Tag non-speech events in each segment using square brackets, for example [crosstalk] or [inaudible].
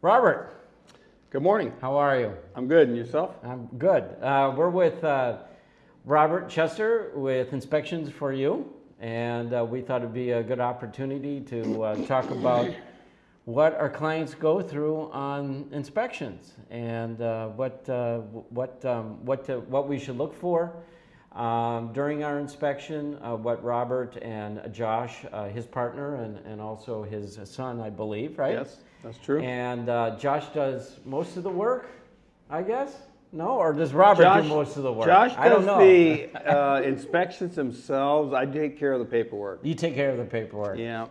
Robert, Good morning. how are you? I'm good. And yourself? I'm good. Uh, we're with uh, Robert Chester with Inspections for You, and uh, we thought it'd be a good opportunity to uh, talk about what our clients go through on inspections and uh, what uh, what um, what to, what we should look for um, during our inspection. Uh, what Robert and Josh, uh, his partner, and, and also his son, I believe, right? Yes, that's true. And uh, Josh does most of the work, I guess. No, or does Robert Josh, do most of the work? Josh I don't does know. the [laughs] uh, inspections themselves. I take care of the paperwork. you take care of the paperwork. Yeah.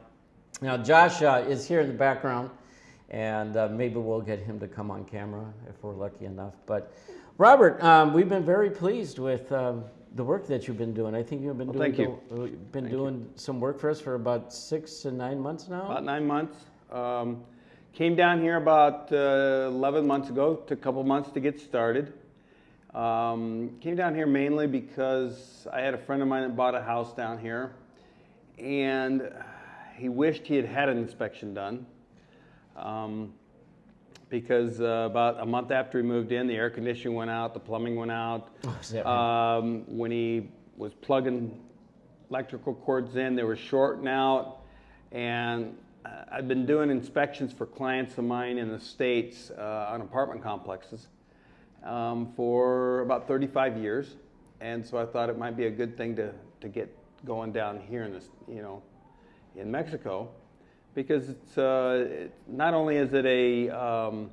Now, Josh uh, is here in the background, and uh, maybe we'll get him to come on camera if we're lucky enough. But Robert, um, we've been very pleased with um, the work that you've been doing. I think you've been Well, doing thank you. the- you've been Thank you. doing some work for us for about six to nine months now. About nine months. Um, came down here about uh, 11 months ago. Took a couple months to get started. Um, came down here mainly because I had a friend of mine that bought a house down here, and he wished he had had an inspection done. Um, because uh, about a month after he moved in, the air conditioning went out, the plumbing went out. Oh? Um, when he was plugging electrical cords in, they were shorting out. And I've been doing inspections for clients of mine in the States uh, on apartment complexes um, for about 35 years. And so I thought it might be a good thing to, to get going down here in this, you know, in Mexico because it's uh, it, not only is it a um,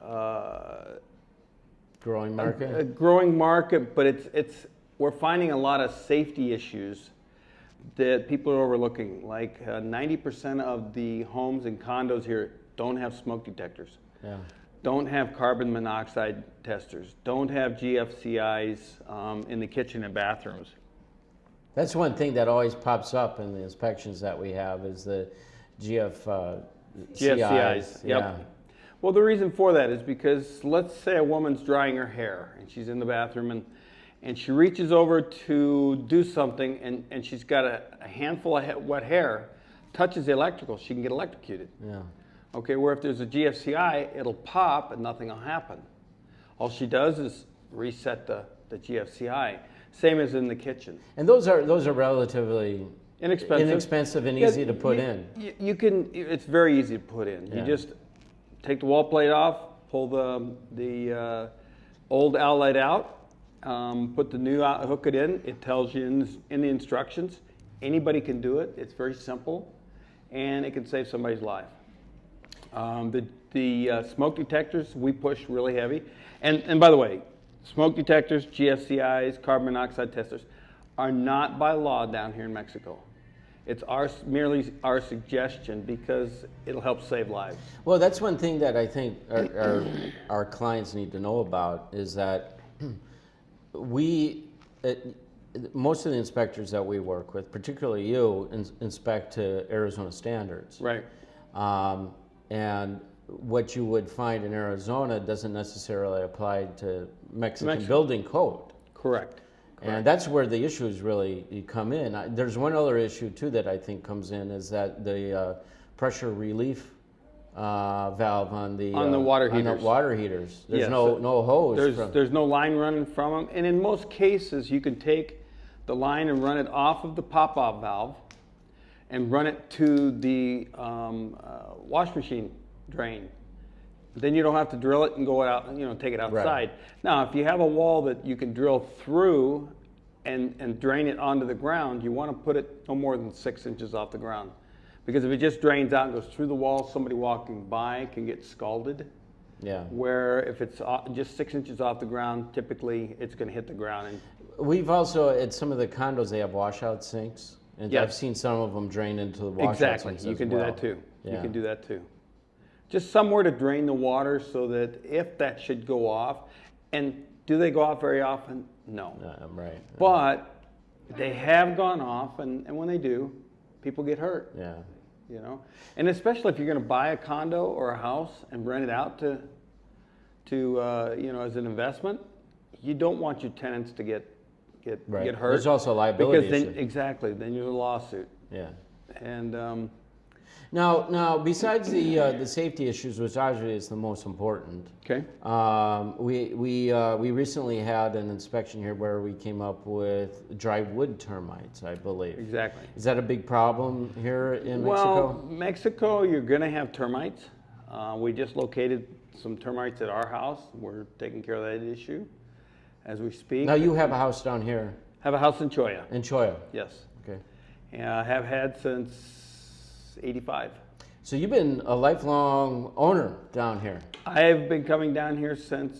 uh, Growing a, market. a growing market, but it's it's we're finding a lot of safety issues that people are overlooking. Like uh, ninety percent of the homes and condos here don't have smoke detectors, yeah. don't have carbon monoxide testers, don't have GFCIs um, in the kitchen and bathrooms. That's one thing that always pops up in the inspections that we have is the GF, uh, GFCIs, CIs. yep. Yeah. Well, the reason for that is because let's say a woman's drying her hair and she's in the bathroom and, and she reaches over to do something and, and she's got a, a handful of he- wet hair, touches the electrical, she can get electrocuted. Yeah. Okay, where if there's a GFCI, it'll pop and nothing will happen. All she does is reset the, the GFCI. Same as in the kitchen. And those are those are relatively Inexpensive. inexpensive and Yeah, easy to put you- in. You, you can. It's very easy to put in. Yeah. You just take the wall plate off, pull the the uh, old outlet out, um, put the new out, hook it in. It tells you in, in the instructions. Anybody can do it. It's very simple, and it can save somebody's life. Um, the the uh, smoke detectors we push really heavy, and and by the way, smoke detectors, GFCIs, carbon monoxide testers, are not by law down here in Mexico. It's our merely our suggestion because it'll help save lives. Well, that's one thing that I think our, our, our clients need to know about is that we, uh, most of the inspectors that we work with, particularly you, ins- inspect to Arizona standards. Right. Um, and what you would find in Arizona doesn't necessarily apply to Mexican Mexico. building code. Correct. And that's where the issues really come in. I- There's one other issue too that I think comes in is that the uh, pressure relief uh, valve on the On the uh, water on the heaters. water heaters. There's Yes. no no hose. There's from, there's no line running from them, and in most cases you can take the line and run it off of the pop-off valve, and run it to the um, uh, wash machine drain. Then you don't have to drill it and go out, you know, take it outside. Now, if you have a wall that you can drill through and, and drain it onto the ground, you want to put it no more than six inches off the ground. Because if it just drains out and goes through the wall, somebody walking by can get scalded. yeah. Where if it's just six inches off the ground, typically it's going to hit the ground. And We've also at some of the condos they have washout sinks, and I've seen some of them drain into the washout exactly, sinks you as can do that too. You can do that too. Just somewhere to drain the water so that if that should go off, and do they go off very often? No. Right. But they have gone off, and, and when they do, people get hurt. Yeah. You know, and especially if you're going to buy a condo or a house and rent it out to, to uh, you know, as an investment, you don't want your tenants to get get Right. get hurt. There's also liability because then issue. exactly then you're a lawsuit, Yeah. and um, Now, now, besides the, uh, the safety issues, which obviously is the most important, Okay. um, we, we, uh, we recently had an inspection here where we came up with dry wood termites, I believe. Exactly. Is that a big problem here in Well, Mexico? Mexico, you're gonna have termites. Uh, we just located some termites at our house. We're taking care of that issue as we speak. Now, you have a house down here Have a house in Cholla, in Cholla, yes. okay? Yeah, I have had since eighty-five. So you've been a lifelong owner down here. I've been coming down here since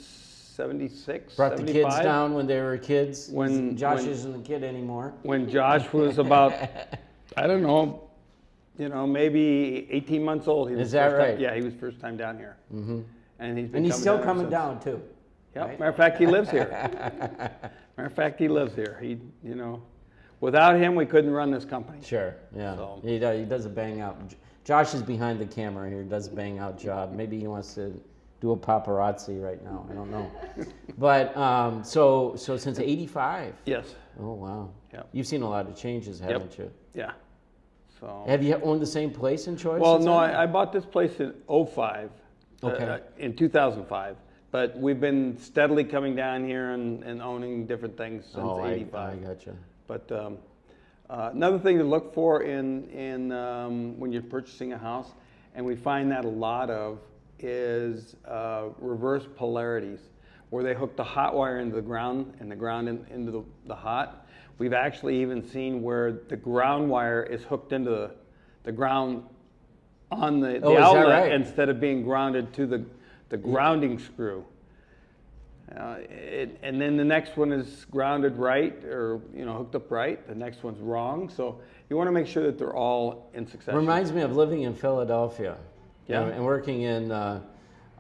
seventy-six, Brought the kids 75. down when they were kids. When- Josh when- isn't a kid anymore. When Josh was about, [laughs] I don't know, you know, maybe eighteen months old. He was Is that first time- right? Yeah, he was first time down here. Mm-hmm. And he's been And he's still ever coming down too. Yep. right? Matter of fact, he lives here. [laughs] Matter of fact, he lives here. He, you know, without him, we couldn't run this company. Sure, yeah. So- He, does, he does a bang out. Josh is behind the camera here, does a bang out job. Maybe he wants to do a paparazzi right now. I don't know. [laughs] but um, so so since '85. Yes. Oh wow. Yeah. You've seen a lot of changes, haven't you? Yeah. So. Have you owned the same place in Cholla? Well, no. I, I bought this place in '05. Okay. Uh, in 2005. But we've been steadily coming down here and, and owning different things since oh, I, '85. I gotcha. But um, uh, another thing to look for in, in um, when you're purchasing a house, and we find that a lot of, is uh, reverse polarities, where they hook the hot wire into the ground and the ground in, into the, the hot. We've actually even seen where the ground wire is hooked into the, the ground on the, the Oh, outlet right? instead of being grounded to the, the grounding screw. Uh, it, and then the next one is grounded right or you know hooked up right. The next one's wrong. So you want to make sure that they're all in succession. Reminds me of living in Philadelphia. Yeah. And, and working in, uh,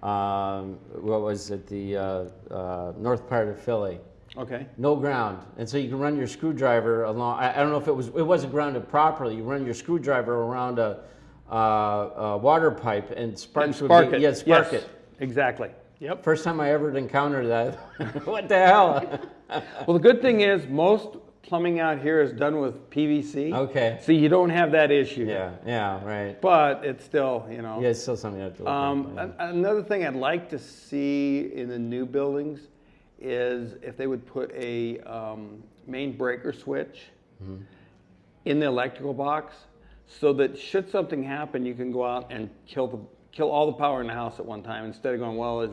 um, what was it, the uh, uh, north part of Philly. okay. No ground. And so you can run your screwdriver along, I, I don't know if it was, it wasn't grounded properly. You run your screwdriver around a, uh, a water pipe and sparks And would spark be, it. Yeah, spark Yes, it. Exactly. Yep. First time I ever encountered that. [laughs] what the hell? [laughs] Well, the good thing is most plumbing out here is done with PVC. Okay. So you don't have that issue. yeah, yeah, right. But it's still, you know. Yeah, it's still something you have to look Um, at. an- another thing I'd like to see in the new buildings is if they would put a um, main breaker switch in the electrical box, so that should something happen, you can go out and kill the kill all the power in the house at one time instead of going, well, is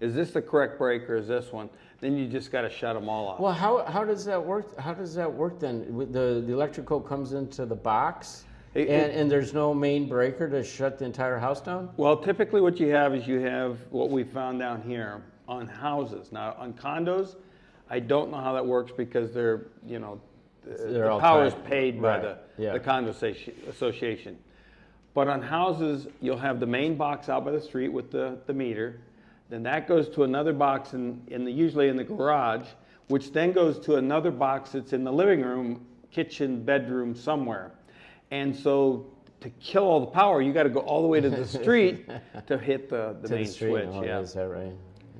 is this the correct breaker? Is this one? Then you just got to shut them all off. Well, how, how does that work? How does that work then? With The, the electrical comes into the box It- and, it- and there's no main breaker to shut the entire house down? Well, typically what you have is you have what we found down here on houses. Now, on condos, I don't know how that works because they're, you know, the- They're the power is paid by Right, the, yeah. the condo association. But on houses, you'll have the main box out by the street with the, the meter. Then that goes to another box in, in the, usually in the garage, which then goes to another box that's in the living room, kitchen, bedroom, somewhere. And so to kill all the power, you gotta go all the way to the street [laughs] to hit the, the to main the street? switch, Oh, yeah. Is that right?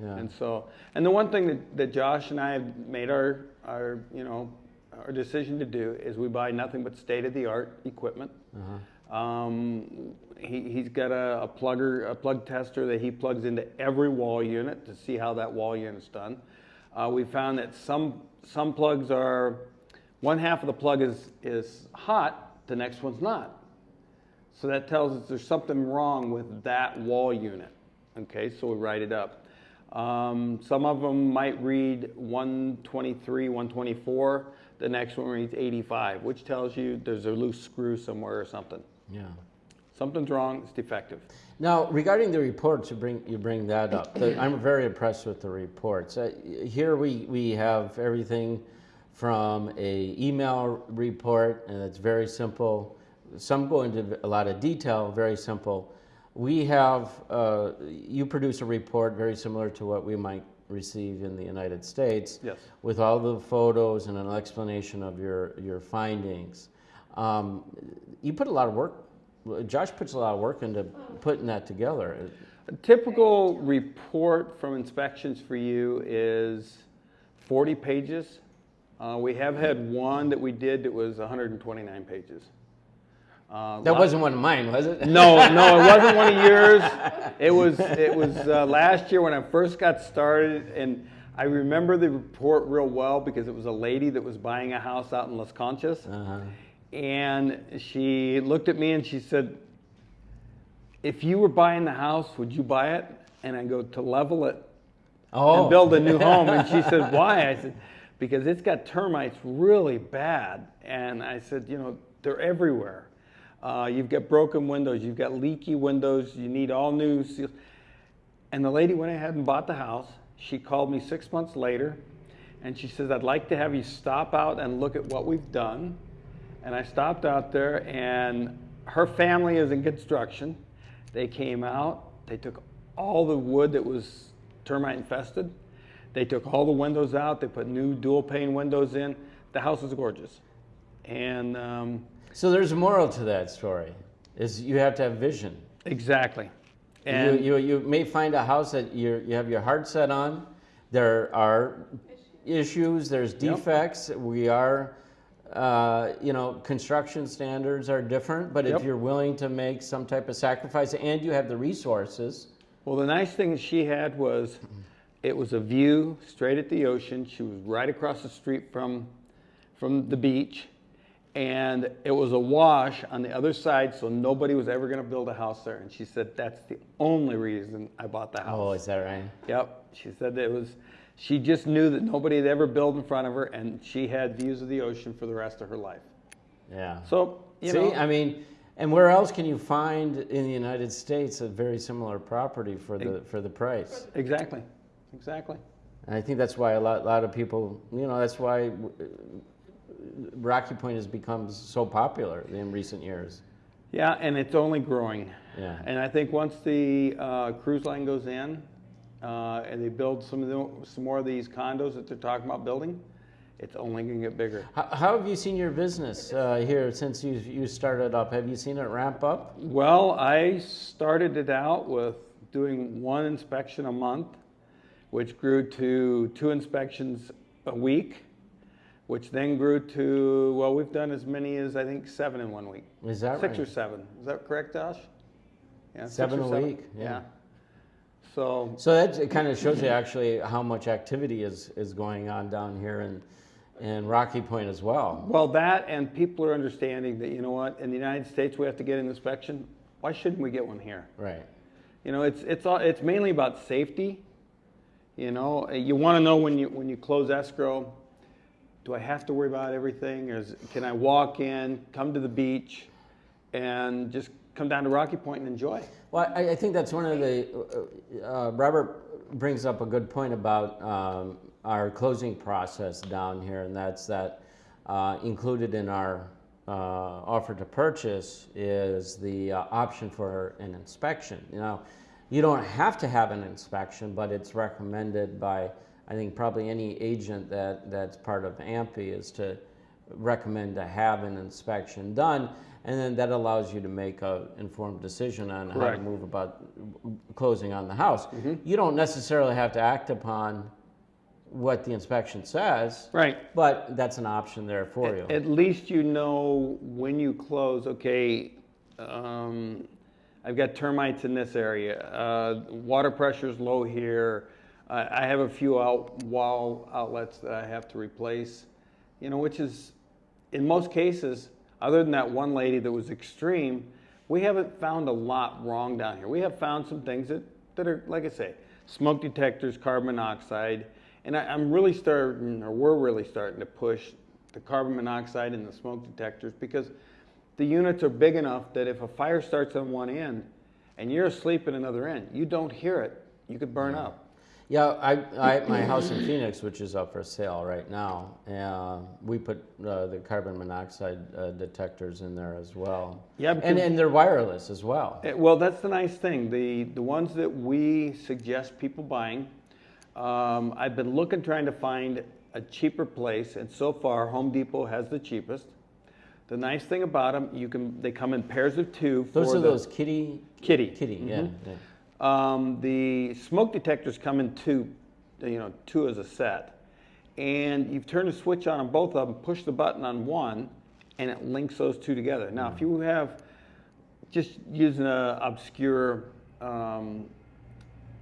Yeah. And so, and the one thing that, that Josh and I have made our, our, you know, our decision to do is we buy nothing but state-of-the-art equipment. Uh-huh. Um, he, he's got a, a plugger, a plug tester that he plugs into every wall unit to see how that wall unit's done. Uh, we found that some, some plugs are, one half of the plug is, is hot, the next one's not. So that tells us there's something wrong with that wall unit. Okay, so we write it up. Um, some of them might read 123, 124. The next one reads 85, which tells you there's a loose screw somewhere or something. Yeah. Something's wrong, it's defective. Now, regarding the reports, you bring, you bring that up. The- I'm very impressed with the reports. Uh, Here we, we have everything from a email report, and it's very simple. Some go into a lot of detail, very simple. We have, uh, you produce a report very similar to what we might receive in the United States. Yes. With all the photos and an explanation of your, your findings. Um, you put a lot of work, Josh puts a lot of work into putting that together. A typical report from inspections for you is 40 pages. Uh, we have had one that we did that was 129 pages. Uh, That wasn't one of mine, was it? no, no, it wasn't one of yours. [laughs] It was it was uh, last year when I first got started, and I remember the report real well because it was a lady that was buying a house out in Las Conchas, Uh-huh. And she looked at me and she said, "If you were buying the house, would you buy it?" And I go to level it Oh. and build a new [laughs] home. And she said, Why? I said, Because it's got termites really bad. And I said, You know, they're everywhere. Uh, you've got broken windows, you've got leaky windows, you need all new seals. And the lady went ahead and bought the house. She called me six months later and she says, I'd like to have you stop out and look at what we've done. And I stopped out there, and her family is in construction. They came out, they took all the wood that was termite infested, they took all the windows out, they put new dual pane windows in. The house is gorgeous. And um, So there's a moral to that story, is you have to have vision. exactly. You, And you, you may find a house that you you have your heart set on. There are issues, there's defects. We are, uh, you know, construction standards are different, but if you're willing to make some type of sacrifice and you have the resources, Well, the nice thing she had was it was a view straight at the ocean. She was right across the street from, from the beach. And it was a wash on the other side, so nobody was ever going to build a house there. And she said, That's the only reason I bought the house. oh, is that right? Yep. She said it was, she just knew that nobody had ever built in front of her, and she had views of the ocean for the rest of her life. Yeah. So, you See, know. I mean, and where else can you find in the United States a very similar property for the for the price? exactly. Exactly. And I think that's why a lot, lot of people, you know, that's why Rocky Point has become so popular in recent years. Yeah, and it's only growing. Yeah. And I think once the uh, cruise line goes in uh, and they build some of the, some more of these condos that they're talking about building, it's only going to get bigger. How, how have you seen your business uh, here since you you started up? Have you seen it ramp up? Well, I started it out with doing one inspection a month, which grew to two inspections a week, which then grew to, well, we've done as many as I think seven in one week. Is that Six right? or seven. Is that correct, Josh? Yeah, Seven a week, yeah. So So that it kind of shows you actually how much activity is is going on down here in in Rocky Point as well. Well, that and people are understanding that, you know what, in the United States, we have to get an inspection. Why shouldn't we get one here? Right. You know, it's, it's, all, it's mainly about safety. You know, eh, you want to know when you, when you close escrow, do I have to worry about everything? Or is, can I walk in, come to the beach, and just come down to Rocky Point and enjoy? Well, I, I think that's one of the. Uh, uh, Robert brings up a good point about um, our closing process down here, and that's that uh, included in our uh, offer to purchase is the uh, option for an inspection. You know, you don't have to have an inspection, but it's recommended by I think probably any agent that that's part of AMPI is to recommend to have an inspection done, and then that allows you to make a informed decision on how to Correct. move about closing on the house. You don't necessarily have to act upon what the inspection says, Right. but that's an option there for you. At least you know when you close, okay, um, I've got termites in this area, uh, water pressure's low here, I, I have a few out, wall outlets that I have to replace, you know, which is, in most cases, other than that one lady that was extreme, we haven't found a lot wrong down here. We have found some things that, that are, like I say, smoke detectors, carbon monoxide, and I, I'm really starting, or we're really starting to push the carbon monoxide and the smoke detectors because the units are big enough that if a fire starts on one end and you're asleep at another end, you don't hear it. You could burn up. Yeah, I, I, my house in Phoenix, which is up for sale right now, uh, we put uh, the carbon monoxide uh, detectors in there as well. Yeah, and and they're wireless as well. Eh, Well, that's the nice thing. The the ones that we suggest people buying, um, I've been looking trying to find a cheaper place, and so far Home Depot has the cheapest. The nice thing about them, you can they come in pairs of two. Those are the those kitty. kitty. Kitty, yeah, yeah. Um, the smoke detectors come in two, you know, two as a set. And you turn the switch on on both of them, push the button on one, and it links those two together. Now, if you have, just using an obscure um,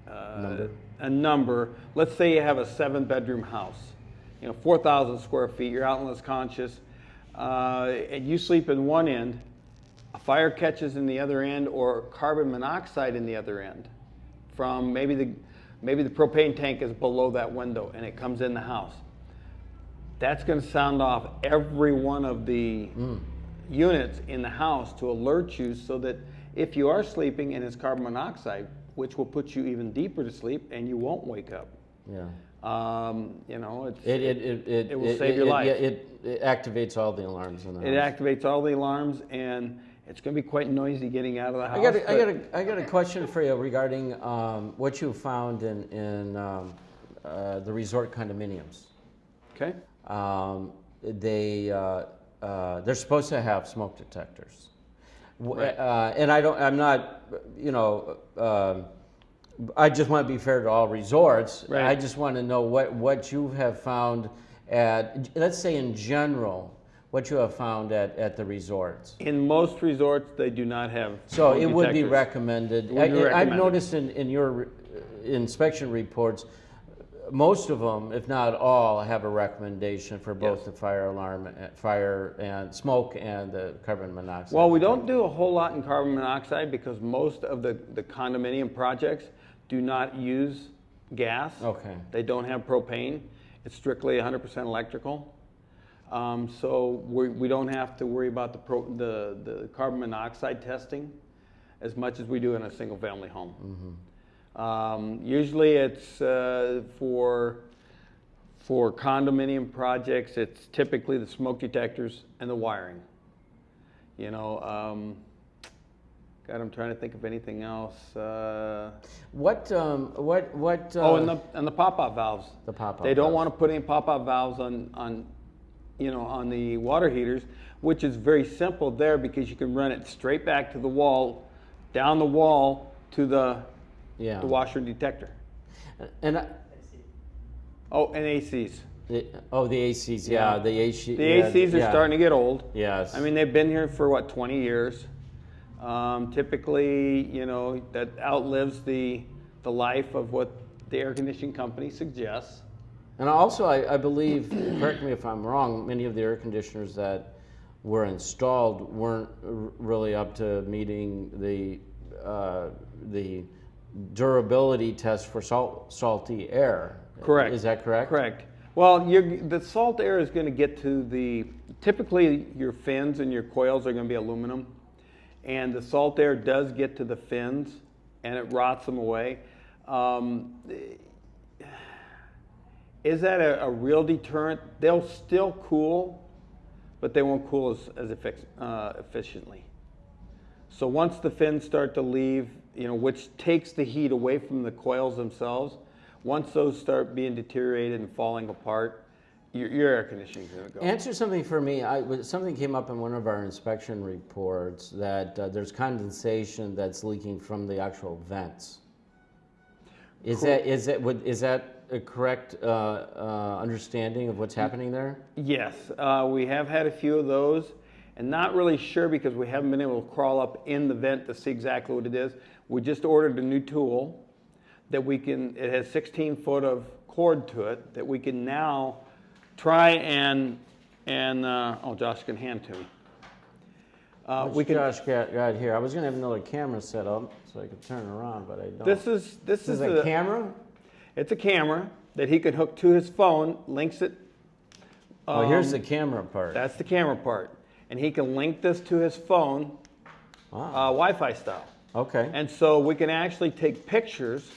uh, Number. a number, let's say you have a seven bedroom house, you know, 4,000 square feet, you're out in Las Conchas, uh, and you sleep in one end, a fire catches in the other end, or carbon monoxide in the other end from maybe the maybe the propane tank is below that window and it comes in the house. That's going to sound off every one of the units in the house to alert you so that if you are sleeping and it's carbon monoxide, which will put you even deeper to sleep and you won't wake up. Yeah. Um, you know, it's, It, it, it, it. It will save your life. It, it activates all the alarms in the it activates all the alarms and it's going to be quite noisy getting out of the house. I got, a, I got a, I got a question for you regarding um, what you found in, in um, uh, the resort condominiums. Okay. Um, they, uh, uh, they're supposed to have smoke detectors. Right. Uh, and I don't, I'm not, you know, um, I just want to be fair to all resorts. Right. I just want to know what, what you have found at, let's say in general, what you have found at, at the resorts. In most resorts, they do not have. So it would be recommended. Would I- I've recommended. noticed in, in your uh, inspection reports, most of them, if not all, have a recommendation for both Yes. the fire alarm, uh, fire and smoke and the carbon monoxide. Well, we don't do a whole lot in carbon monoxide because most of the, the condominium projects do not use gas. Okay. They don't have propane. It's strictly 100% electrical. Um, so we, we don't have to worry about the, pro, the, the carbon monoxide testing as much as we do in a single family home. Um, usually it's uh, for, for condominium projects, it's typically the smoke detectors and the wiring. You know, um, God, I'm trying to think of anything else. Uh, What, um, what, what? oh, uh, and the and the pop-out valves. The pop-out They don't valves. want to put any pop-out valves on on, you know, on the water heaters, which is very simple there because you can run it straight back to the wall, down the wall to the Yeah. the washer detector. And, I- Oh, and ACs. the- oh, the ACs, yeah, the AC. The yeah, ACs are yeah. starting to get old. Yes. I mean, they've been here for what, 20 years. Um, typically, you know, that outlives the, the life of what the air conditioning company suggests. And also, I, I believe, correct me if I'm wrong, many of the air conditioners that were installed weren't r- really up to meeting the, uh, the durability test for salt, salty air. Correct. Is that correct? Correct. Well, the salt air is going to get to the, typically your fins and your coils are going to be aluminum. And the salt air does get to the fins and it rots them away. Um, is that a, a real deterrent? They'll still cool, but they won't cool as, as effic- uh, efficiently. So once the fins start to leave, you know, which takes the heat away from the coils themselves, once those start being deteriorated and falling apart, your, your air conditioning is going to go. Answer something for me. I, something came up in one of our inspection reports that uh, there's condensation that's leaking from the actual vents. Is that is that would is that a correct uh, uh, understanding of what's happening there? Yes, uh, we have had a few of those, and not really sure because we haven't been able to crawl up in the vent to see exactly what it is. We just ordered a new tool that we can. It has 16 foot of cord to it that we can now try and and uh, oh, Josh can hand to me. Uh, we can. Josh got, got here. I was gonna have another camera set up so I could turn around, but I don't. This is this, This is is a camera. It's a camera that he can hook to his phone, links it. Oh, here's um, the camera part. That's the camera part. And he can link this to his phone, Wow. uh, Wi-Fi style. okay. And so we can actually take pictures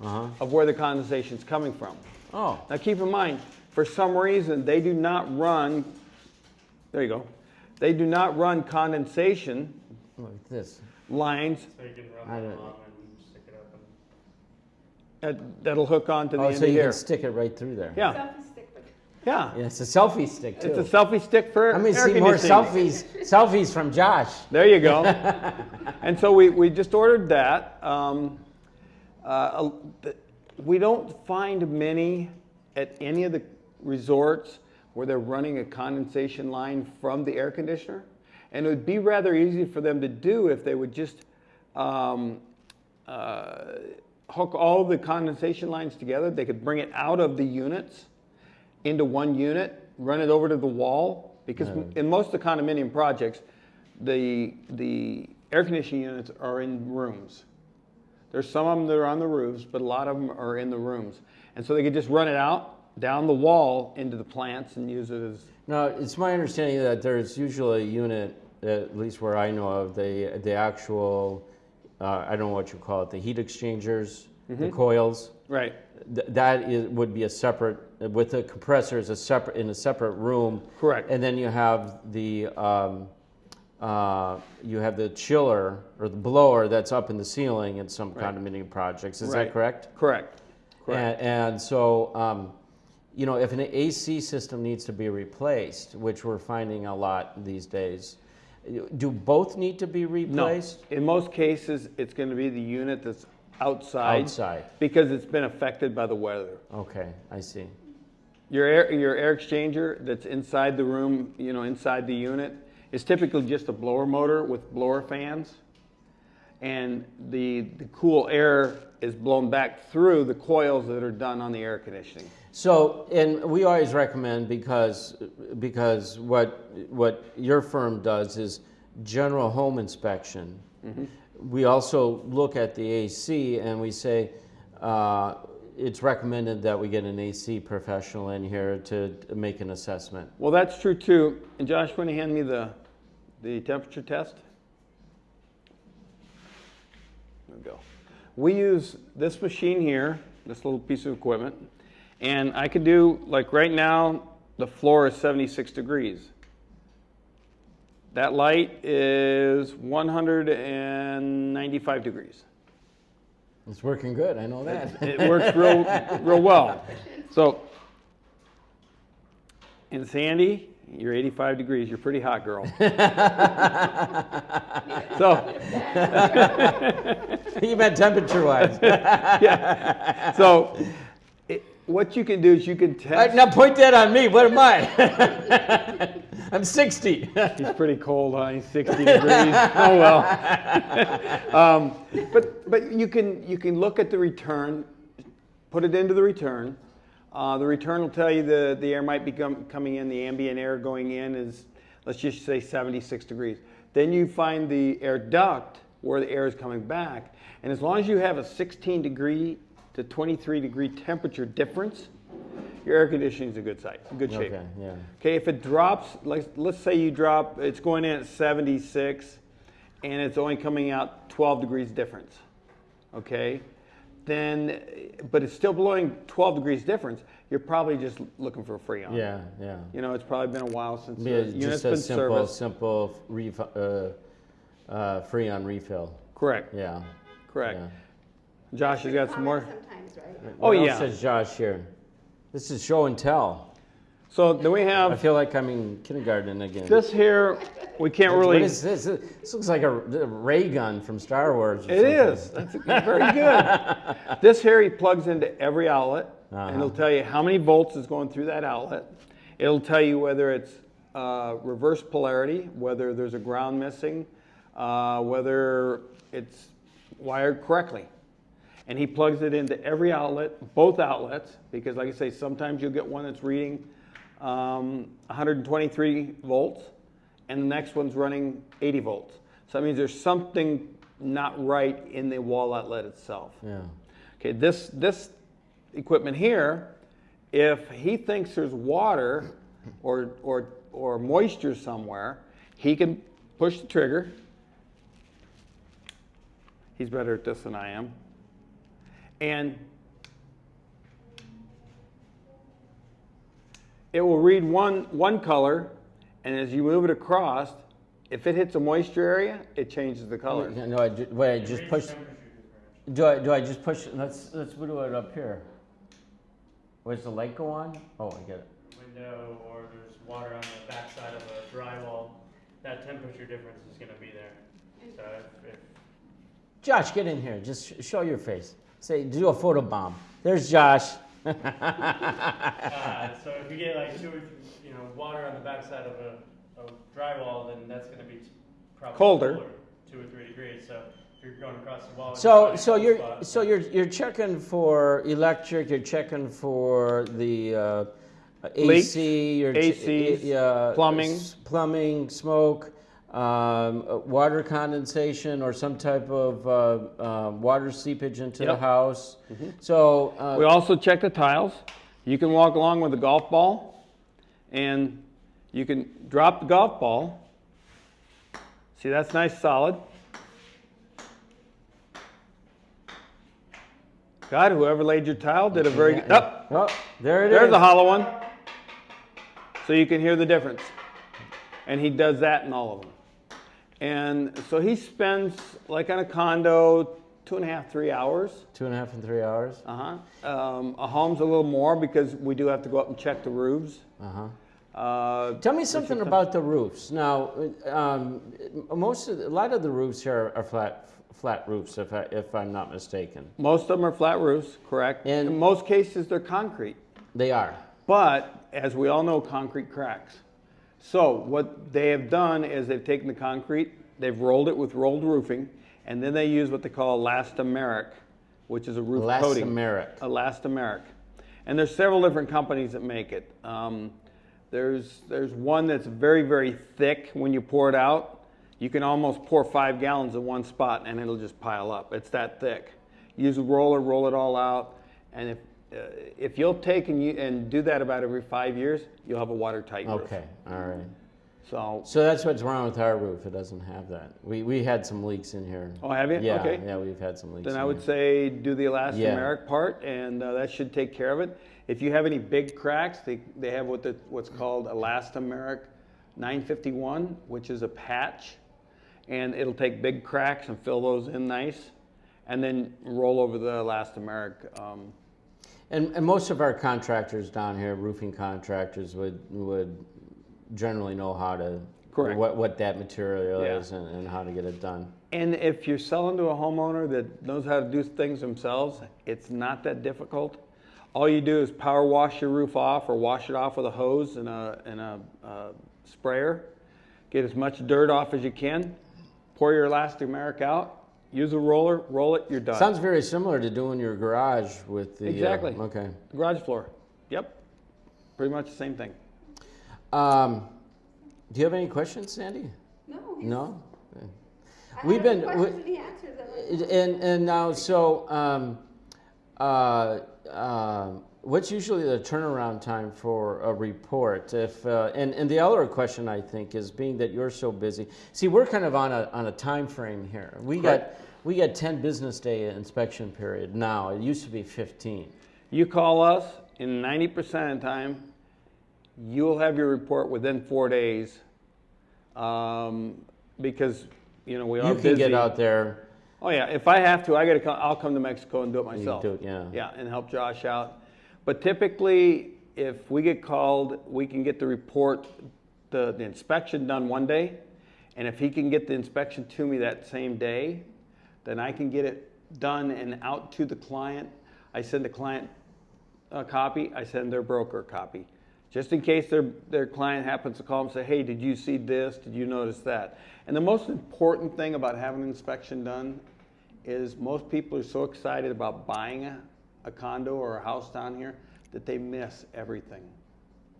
Uh huh. of where the condensation is coming from. Oh. Now keep in mind, for some reason, they do not run, there you go, they do not run condensation Like this. lines So you can I run don't- that along and stick it up and. That, that'll hook onto the Oh, end so of you here. can stick it right through there. Yeah, Selfie stick yeah. Yeah, it's a selfie stick too. It's a selfie stick for Let me air see more selfies. selfies from Josh. There you go. [laughs] and so we, we just ordered that. Um, uh, we don't find many at any of the resorts, where they're running a condensation line from the air conditioner. And it would be rather easy for them to do if they would just um, uh, hook all the condensation lines together. They could bring it out of the units into one unit, run it over to the wall. Because in most of the condominium projects, the, the air conditioning units are in rooms. There's some of them that are on the roofs, but a lot of them are in the rooms. And so they could just run it out down the wall into the plants and use it as, Now, it's my understanding that there's usually a unit, at least where I know of, the, the actual, uh, I don't know what you call it, the heat exchangers, the coils. right, Th- That is, would be a separate, with the compressor is a separate, in a separate room. Correct. And then you have the, um, uh, you have the chiller or the blower that's up in the ceiling in some condominium projects. Is that correct? correct, correct. And, and so, um, you know, if an AC system needs to be replaced, which we're finding a lot these days, do both need to be replaced? No, in most cases, it's gonna be the unit that's outside. Outside. Because it's been affected by the weather. Okay, I see. Your air, your air exchanger that's inside the room, you know, inside the unit, is typically just a blower motor with blower fans. And the, the cool air is blown back through the coils that are done on the air conditioning. So, and we always recommend because, because what, what your firm does is general home inspection. We also look at the AC and we say, uh, it's recommended that we get an AC professional in here to to make an assessment. Well, that's true too. And Josh, want to hand me the, the temperature test? There we go. We use this machine here, this little piece of equipment, and I could do, like right now, the floor is 76 degrees. That light is 195 degrees. It's working good, I know that. It works real, real well. So, and Sandy, you're 85 degrees. You're pretty hot, girl. [laughs] so, [laughs] [laughs] [laughs] You meant temperature wise. [laughs] so it, what you can do is you can test. Now point that on me, what am I? [laughs] I'm 60. He's pretty cold, huh? He's 60 degrees. Oh well. um, but but you can you can look at the return, put it into the return. Uh, the return will tell you the the air might be com- coming in. The ambient air going in is let's just say 76 degrees. Then you find the air duct where the air is coming back, and as long as you have a 16 degree to 23 degree temperature difference, your air conditioning is a good site, good shape. Okay, yeah. Okay, if it drops, like let's say you drop, it's going in at 76 and it's only coming out 12 degrees difference. Okay, then, but it's still blowing 12 degrees difference, you're probably just looking for a freon. Yeah, yeah. You know, it's probably been a while since Be a- the unit's been simple, serviced. simple ref, uh, uh, freon refill. Correct, Yeah. Correct. yeah. Josh has got some more. Right? Oh, What yeah. says Josh here? This is show and tell. So then we have. I feel like I'm in kindergarten again. this here, we can't What really. is this? This looks like a, a ray gun from Star Wars. Or It something. is. That's very good. [laughs] this here he plugs into every outlet, Uh-huh. and it'll tell you how many volts is going through that outlet. It'll tell you whether it's uh, reverse polarity, whether there's a ground missing, uh, whether it's wired correctly. And he plugs it into every outlet, both outlets, because like I say, sometimes you'll get one that's reading um, 123 volts, and the next one's running 80 volts. So that means there's something not right in the wall outlet itself. Yeah. Okay, this, this equipment here, if he thinks there's water or, or, or moisture somewhere, he can push the trigger. He's better at this than I am. And it will read one, one color, and as you move it across, if it hits a moisture area, it changes the color. No, I ju- wait, I just push. Do I, do I just push? Let's, let's do it up here. Where's the light go on? Oh, I get it. Window or there's water on the backside of a drywall, that temperature difference is gonna be there. So if, if Josh, get in here. Just sh- show your face. Say, do a photo bomb. There's Josh. [laughs] Uh, so if you get like two or th- you know water on the backside of a, a drywall, then that's going to be probably Colder. cooler, two or three degrees. So if you're going across the wall, and So, finding so you're, spot, so you're, you're checking for electric, you're checking for the uh, AC, you're ch- ACs, yeah, plumbing. plumbing, smoke, um, uh, water condensation, or some type of uh, uh, water seepage into the Yep. Mm-hmm. house. So, uh, We also check the tiles. You can walk along with a golf ball and you can drop the golf ball. See, that's nice solid. God, whoever laid your tile did a very good. yeah. oh, there it is. There's a hollow one. So you can hear the difference. And he does that in all of them. And so he spends, like on a condo, two and a half, three hours. Two and a half and three hours. Uh huh. Um, a home's a little more because we do have to go up and check the roofs. Uh huh. Uh, Tell me something about the roofs. Now, um, most of the, a lot of the roofs here are flat flat roofs, if I, if I'm not mistaken. most of them are flat roofs, correct? And- in most cases, they're concrete. They are. But as we all know, concrete cracks. So what they have done is they've taken the concrete, they've rolled it with rolled roofing, and then they use what they call elastomeric, which is a roof coating. Elastomeric. Elastomeric. And there's several different companies that make it. Um, there's, there's one that's very, very thick when you pour it out. You can almost pour five gallons in one spot and it'll just pile up. It's that thick. Use a roller, roll it all out. And if, if you'll take and, you, and do that about every five years, you'll have a watertight roof. Okay. All right. So, So that's what's wrong with our roof. It doesn't have that. We we had some leaks in here. oh, have you? Yeah. okay. Yeah, we've had some leaks. Then I would here. say do the elastomeric part, and uh, that should take care of it. If you have any big cracks, they, they have what the, what's called elastomeric 951, which is a patch, and it'll take big cracks and fill those in nice, and then roll over the elastomeric. Um, And, and most of our contractors down here, roofing contractors, would would generally know how to Correct. what what that material Yeah. is and, and how to get it done. And if you're selling to a homeowner that knows how to do things themselves, it's not that difficult. All you do is power wash your roof off or wash it off with a hose and a, and a uh, sprayer. Get as much dirt off as you can. Pour your elastomeric out. Use a roller, roll it, you're done. Sounds very similar to doing your garage with the uh, Exactly. okay. Garage floor. Yep. Pretty much the same thing. Um, do you have any questions, Sandy? No. he's- No. I We've been- we- questions and he answered them. And and now so um, uh, uh, what's usually the turnaround time for a report? If uh, and and the other question I think is being that you're so busy. See, we're kind of on a on a time frame here. We got we got 10 business day inspection period now. It used to be 15. You call us, in 90% of the time, you'll have your report within four days. Um, because, you know, we are You busy. can get out there. Oh, yeah. If I have to, I gotta come, I'll come to Mexico and do it myself. do it, yeah. Yeah, and help Josh out. But typically, if we get called, we can get the report, the, the inspection done one day. And if he can get the inspection to me that same day, then I can get it done and out to the client. I send the client a copy, I send their broker a copy. Just in case their, their client happens to call and say, hey, did you see this? Did you notice that? And the most important thing about having an inspection done is most people are so excited about buying a, a condo or a house down here that they miss everything.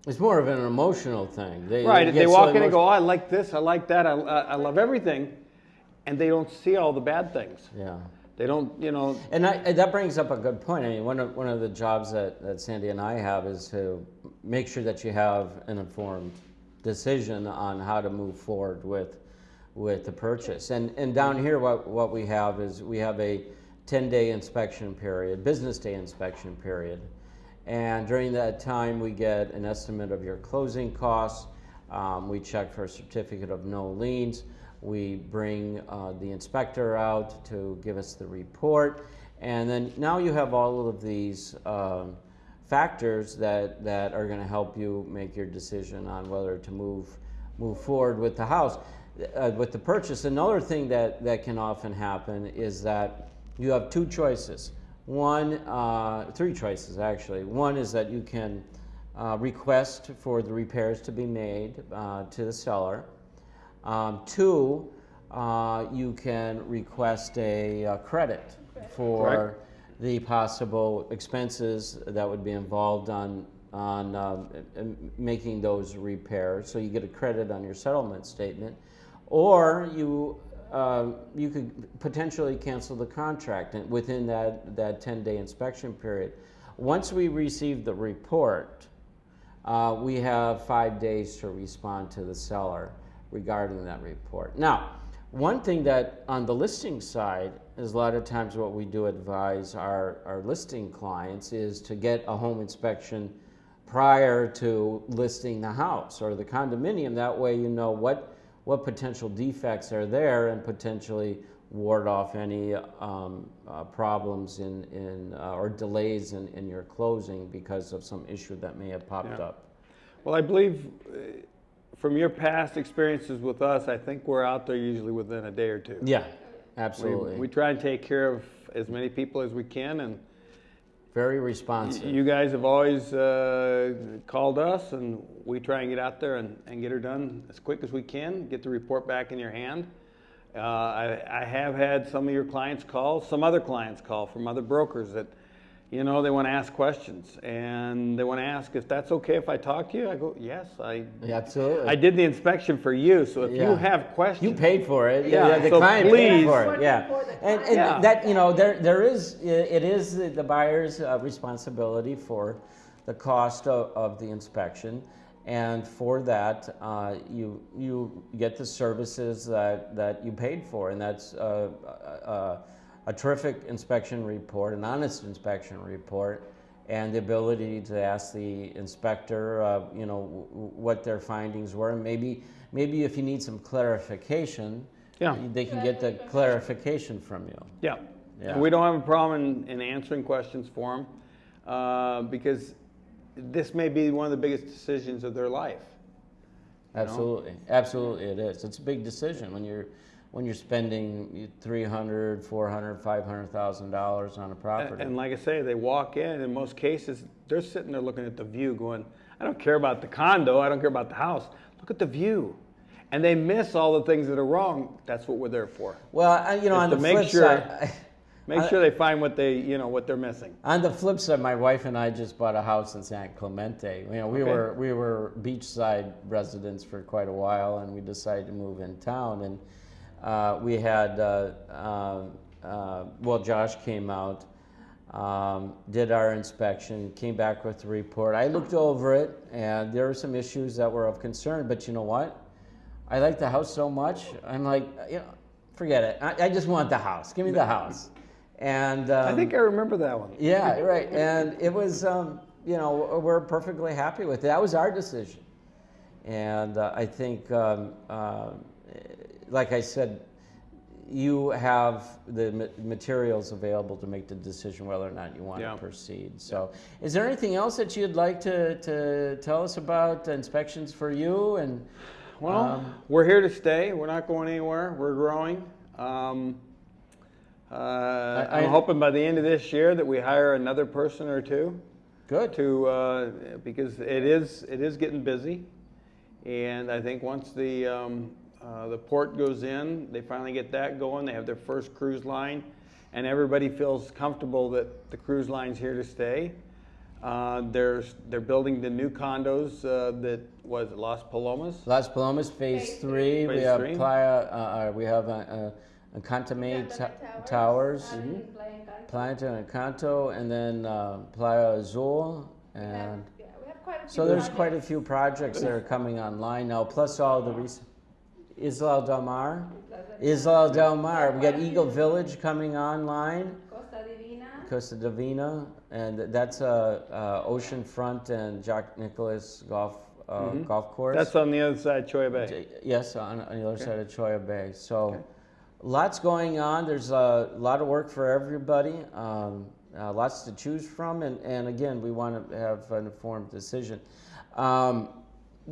It's more of an emotional thing. They, Right, they so walk in and go, oh, I like this, I like that, I, I love everything, and they don't see all the bad things. Yeah. They don't, you know, And, I, and that brings up a good point. I mean, one of, one of the jobs that, that Sandy and I have is to make sure that you have an informed decision on how to move forward with, with the purchase. And, and down here, what, what we have is we have a 10 day inspection period, business day inspection period. And during that time, we get an estimate of your closing costs. Um, we check for a certificate of no liens. We bring uh, the inspector out to give us the report. And then now you have all of these um, factors that, that are going to help you make your decision on whether to move, move forward with the house, uh, with the purchase. Another thing that, that can often happen is that you have two choices. One, uh, three choices actually. One is that you can uh, request for the repairs to be made uh, to the seller. Um, two, uh, you can request a uh, credit for Correct. the possible expenses that would be involved on on um, making those repairs. So you get a credit on your settlement statement, or you uh, you could potentially cancel the contract within that that 10 day inspection period. Once we receive the report, uh, we have five days to respond to the seller regarding that report. Now, one thing that on the listing side is a lot of times what we do advise our, our listing clients is to get a home inspection prior to listing the house or the condominium. That way you know what, what potential defects are there and potentially ward off any um, uh, problems in, in uh, or delays in, in your closing because of some issue that may have popped Yeah. up. Well, I believe uh, from your past experiences with us, I think we're out there usually within a day or two. Yeah, We, absolutely. we try and take care of as many people as we can, and Very responsive. you guys have always uh, called us, and we try and get out there and, and get her done as quick as we can, get the report back in your hand. Uh, I, I have had some of your clients call, some other clients call from other brokers that, you know, they want to ask questions, and they want to ask if that's okay if I talk to you. I go, yes, I Yeah, absolutely. I did the inspection for you, so if Yeah. you have questions, You paid for it. Yeah, Yeah, the so client please- paid for it. Yeah, and, and Yeah. that you know there there is it is the buyer's uh, responsibility for the cost of, of the inspection, and for that uh, you you get the services that that you paid for, and that's uh, uh, a terrific inspection report, an honest inspection report. And the ability to ask the inspector, uh, you know, w- w- what their findings were, maybe, maybe if you need some clarification, Yeah. they can get the clarification from you. yeah. Yeah. We don't have a problem in, in answering questions for them uh, because this may be one of the biggest decisions of their life. know? Absolutely, absolutely it is. It's a big decision when you're, when you're spending 300, 400, 500,000 dollars on a property. and like I say, they walk in, in most cases, they're sitting there looking at the view going, I don't care about the condo, I don't care about the house, look at the view. And they miss all the things that are wrong. That's what we're there for. Well, I- you know, on to the make flip sure- side, Make I- sure they find what they, you know, what they're missing. On the flip side, my wife and I just bought a house in San Clemente. You know, we Okay. were we were beachside residents for quite a while, and we decided to move in town. And uh, we had uh, um, uh, well, Josh came out, um, did our inspection, came back with the report. I looked over it, and there were some issues that were of concern. But you know what? I like the house so much. I'm like, you know, forget it. I, I just want the house. Give me the house. And um, I think I remember that one. yeah, right. And it was, um, you know, we're perfectly happy with it. That was our decision. And uh, I think, um, uh, like I said, you have the materials available to make the decision whether or not you want Yeah. to proceed. So, is there anything else that you'd like to, to tell us about inspections for you? And Well, Um, we're here to stay. We're not going anywhere. We're growing. Um, uh, I- I'm hoping by the end of this year that we hire another person or two good. to uh, because it is it is getting busy, and I think once the um, uh, the port goes in, they finally get that going. They have their first cruise line, and everybody feels comfortable that the cruise line's here to stay. Uh, there's they're building the new condos uh, that was Las Palomas. Las Palomas Phase Phase Three. We Phase have three. Playa. Uh, uh, we have a, a, a Contamate Santa Towers. and Playa Encanto. Playa Encanto, and then uh, Playa Azul, and yeah, we have quite a so few there's quite a few projects that are coming online now. Plus all the recent Isla Del Mar, Isla Del Mar. We got Eagle Village coming online, Costa Divina. Costa Divina, and that's a uh, uh, oceanfront and Jack Nicklaus golf uh, golf course. That's on the other side, of Cholla Bay. Yes, on, on the other side of Cholla Bay. So, lots going on. There's a lot of work for everybody. Um, uh, lots to choose from, and, and again, we want to have an informed decision. Um,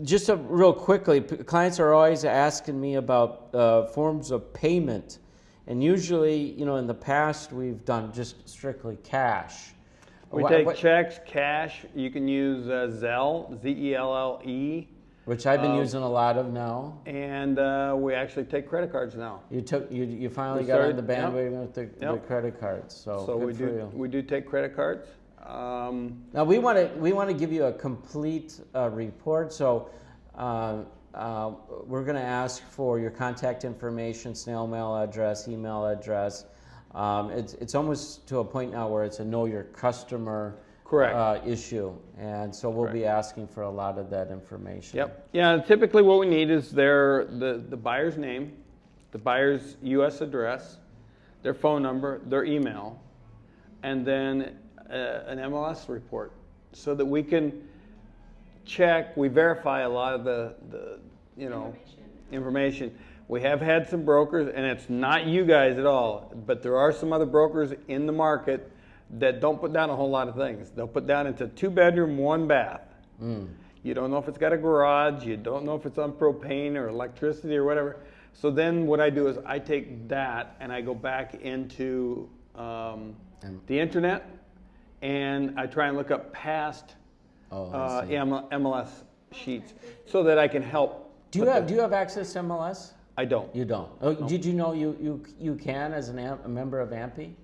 just a, real quickly, clients are always asking me about uh, forms of payment And usually, you know, in the past, we've done just strictly cash. We Wha- take what- checks, cash. You can use uh, Zelle, Z E L L E, Which I've been um, using a lot of now. and uh, we actually take credit cards now. You took, you, you finally We got on started- the yep. bandwagon with the, the credit cards, so So good we for do you. we do take credit cards. Um, Now, we want to, we want to give you a complete uh, report, so uh, uh, we're going to ask for your contact information, snail mail address, email address. Um, It's, it's almost to a point now where it's a know your customer Correct. uh, issue, and so we'll be asking for a lot of that information. Yep. Yeah. Typically, what we need is their the the buyer's name, the buyer's U.S. address, their phone number, their email, and then uh, an MLS report, so that we can check. We verify a lot of the the you know information. We have had some brokers, and it's not you guys at all, but there are some other brokers in the market that don't put down a whole lot of things. They'll put down it's a two bedroom, one bath. You don't know if it's got a garage. You don't know if it's on propane or electricity or whatever. So then what I do is I take that and I go back into um, the internet and I try and look up past Oh, uh, MLS sheets so that I can help. Do you have, the- do you have access to MLS? I don't. You don't? Oh, did you know you, you, you can as an, am- a member of AMPI?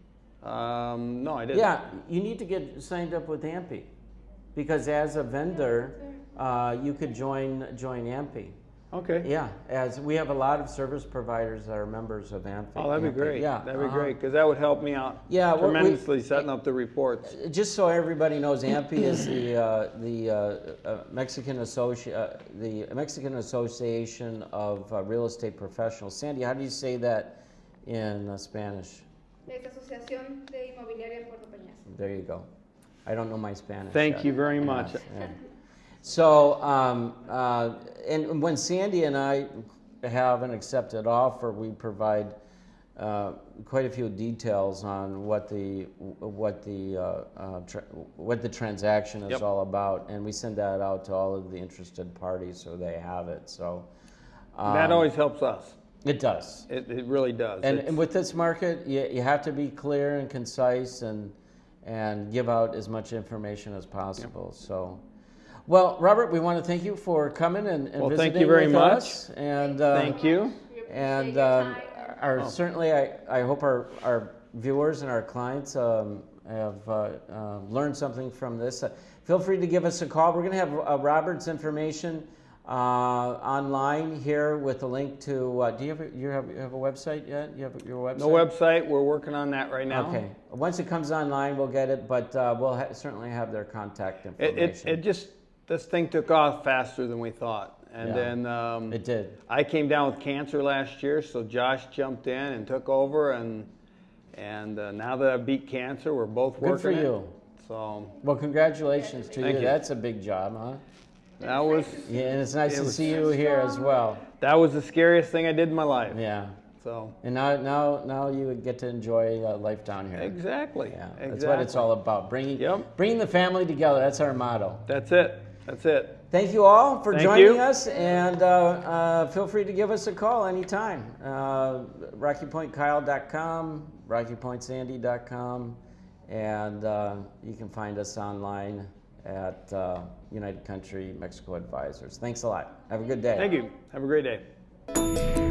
Um, no, I didn't. Yeah, you need to get signed up with AMPI, because as a vendor, uh, you could join, join AMPI. Okay. Yeah, as, we have a lot of service providers that are members of AMPI. Oh, that'd be AMPI. great. Yeah. That'd be uh-huh. great because that would help me out Yeah, we- we- tremendously setting up the reports. Just so everybody knows, AMPI is the, uh, the uh, uh, Mexican Associ, uh, the Mexican Association of uh, Real Estate Professionals. Sandy, how do you say that in uh, Spanish? Es Asociación de Inmobiliaria Puerto Peñas. There you go. I don't know my Spanish. Thank yet. you very much. Yeah. So, um, uh, and when Sandy and I have an accepted offer, we provide uh, quite a few details on what the what the uh, uh, what the transaction is Yep. all about, and we send that out to all of the interested parties so they have it. So that um, always helps us. it does. It, it really does. And, and with this market, you, you have to be clear and concise and, and give out as much information as possible. So, well, Robert, we want to thank you for coming and, and Well, thank visiting you very with much. us. And uh, Thank you. And um, our Oh. certainly, I, I hope our, our viewers and our clients um, have uh, uh, learned something from this. Uh, feel free to give us a call. We're going to have uh, Robert's information uh, online here with a link to. Uh, do you have a, you have you have a website yet? You have your website? No website. We're working on that right now. Okay. Once it comes online, we'll get it, but uh, we'll ha- certainly have their contact It, information. it, it just this thing took off faster than we thought, and Yeah. then um, It did. I came down with cancer last year, so Josh jumped in and took over, and and uh, now that I beat cancer, we're both Good working for it. you. So Well, congratulations to Thank you. you. That's a big job, huh? that was Yeah, and it's nice It to see you here as well. that was the scariest thing I did in my life. Yeah. So And now, now, now you would get to enjoy uh, life down here. exactly. Yeah, exactly. that's what it's all about. Bringing, Yep. bringing the family together. That's our motto. That's it. That's it. Thank you all for Thank joining you. us, and uh, uh, feel free to give us a call anytime. Uh, RockyPointKyle.com, RockyPointSandy.com, and uh, you can find us online at uh, United Country Mexico Advisors. Thanks a lot. Have a good day. Thank you. Have a great day.